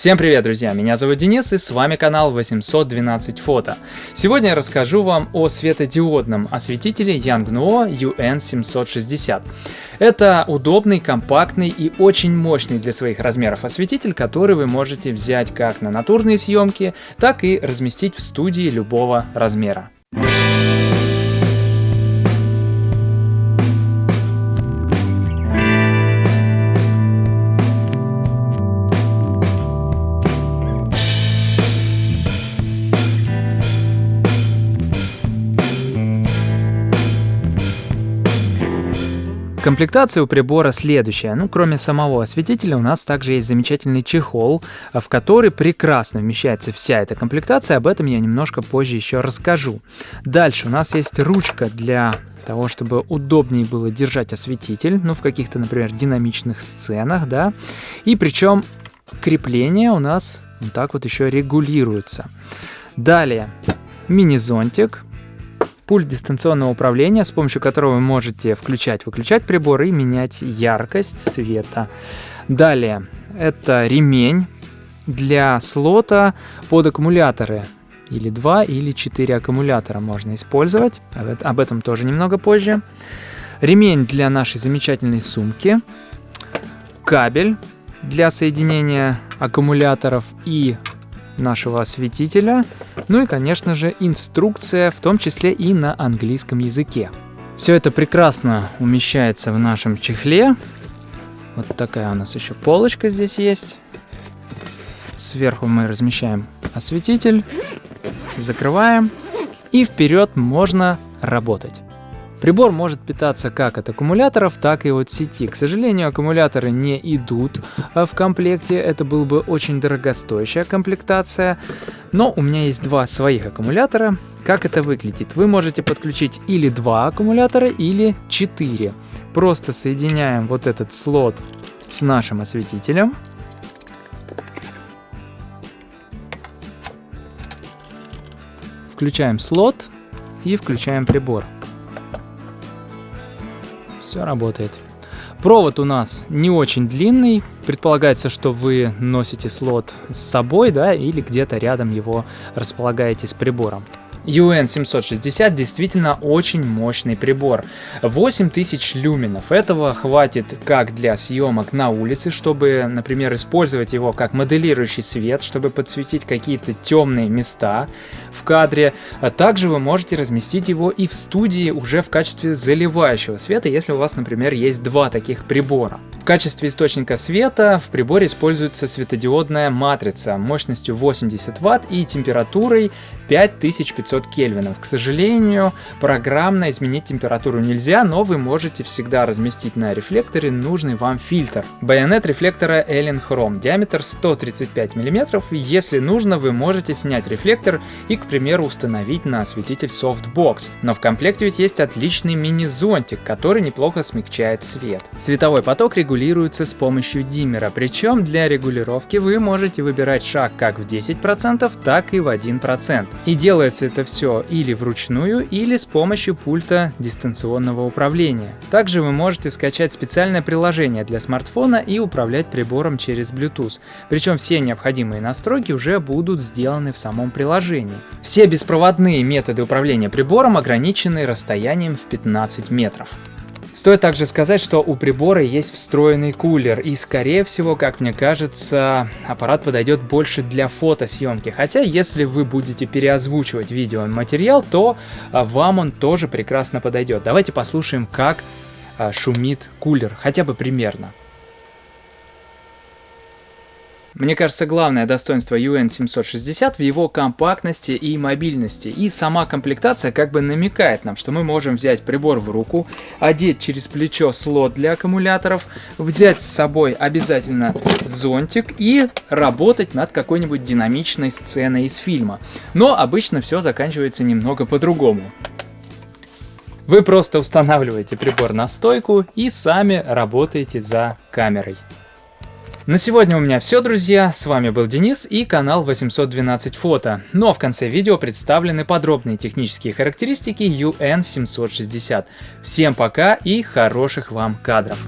Всем привет, друзья! Меня зовут Денис и с вами канал 812 фото. Сегодня я расскажу вам о светодиодном осветителе Yangnuo UN760. Это удобный, компактный и очень мощный для своих размеров осветитель, который вы можете взять как на натурные съемки, так и разместить в студии любого размера. Комплектация у прибора следующая. Ну, кроме самого осветителя, у нас также есть замечательный чехол, в который прекрасно вмещается вся эта комплектация. Об этом я немножко позже еще расскажу. Дальше у нас есть ручка для того, чтобы удобнее было держать осветитель, ну, в каких-то, например, динамичных сценах, да. И причем крепление у нас вот так вот еще регулируется. Далее, мини-зонтик, пульт дистанционного управления, с помощью которого вы можете включать-выключать прибор и менять яркость света. Далее, это ремень для слота под аккумуляторы. Или 2, или 4 аккумулятора можно использовать. Об этом тоже немного позже. Ремень для нашей замечательной сумки. Кабель для соединения аккумуляторов и нашего осветителя, ну и, конечно же, инструкция, в том числе и на английском языке. Все это прекрасно умещается в нашем чехле. Вот такая у нас еще полочка здесь есть. Сверху мы размещаем осветитель, закрываем и вперед можно работать. Прибор может питаться как от аккумуляторов, так и от сети. К сожалению, аккумуляторы не идут а, в комплекте, это был бы очень дорогостоящая комплектация. Но у меня есть два своих аккумулятора. Как это выглядит? Вы можете подключить или два аккумулятора, или четыре. Просто соединяем вот этот слот с нашим осветителем. Включаем слот и включаем прибор все работает. Провод у нас не очень длинный. Предполагается, что вы носите слот с собой, да, или где-то рядом его располагаете с прибором. UN760 действительно очень мощный прибор. 8000 люменов. Этого хватит как для съемок на улице, чтобы, например, использовать его как моделирующий свет, чтобы подсветить какие-то темные места в кадре. А также вы можете разместить его и в студии уже в качестве заливающего света, если у вас, например, есть два таких прибора. В качестве источника света в приборе используется светодиодная матрица мощностью 80 Вт и температурой 5500 кельвинов. К сожалению, программно изменить температуру нельзя, но вы можете всегда разместить на рефлекторе нужный вам фильтр. Байонет рефлектора Allen Chrome, диаметр 135 мм. Если нужно, вы можете снять рефлектор и, к примеру, установить на осветитель Softbox. Но в комплекте ведь есть отличный мини-зонтик, который неплохо смягчает свет. Световой поток регулируется с помощью диммера, причем для регулировки вы можете выбирать шаг как в 10%, так и в 1%. И делается это все или вручную, или с помощью пульта дистанционного управления. Также вы можете скачать специальное приложение для смартфона и управлять прибором через Bluetooth. Причем все необходимые настройки уже будут сделаны в самом приложении. Все беспроводные методы управления прибором ограничены расстоянием в 15 метров. Стоит также сказать, что у прибора есть встроенный кулер, и скорее всего, как мне кажется, аппарат подойдет больше для фотосъемки. Хотя, если вы будете переозвучивать видеоматериал, то а, вам он тоже прекрасно подойдет. Давайте послушаем, как а, шумит кулер, хотя бы примерно. Мне кажется, главное достоинство UN760 в его компактности и мобильности. И сама комплектация как бы намекает нам, что мы можем взять прибор в руку, одеть через плечо слот для аккумуляторов, взять с собой обязательно зонтик и работать над какой-нибудь динамичной сценой из фильма. Но обычно все заканчивается немного по-другому. Вы просто устанавливаете прибор на стойку и сами работаете за камерой. На сегодня у меня все, друзья. С вами был Денис и канал 812 фото. Ну а в конце видео представлены подробные технические характеристики UN760. Всем пока и хороших вам кадров.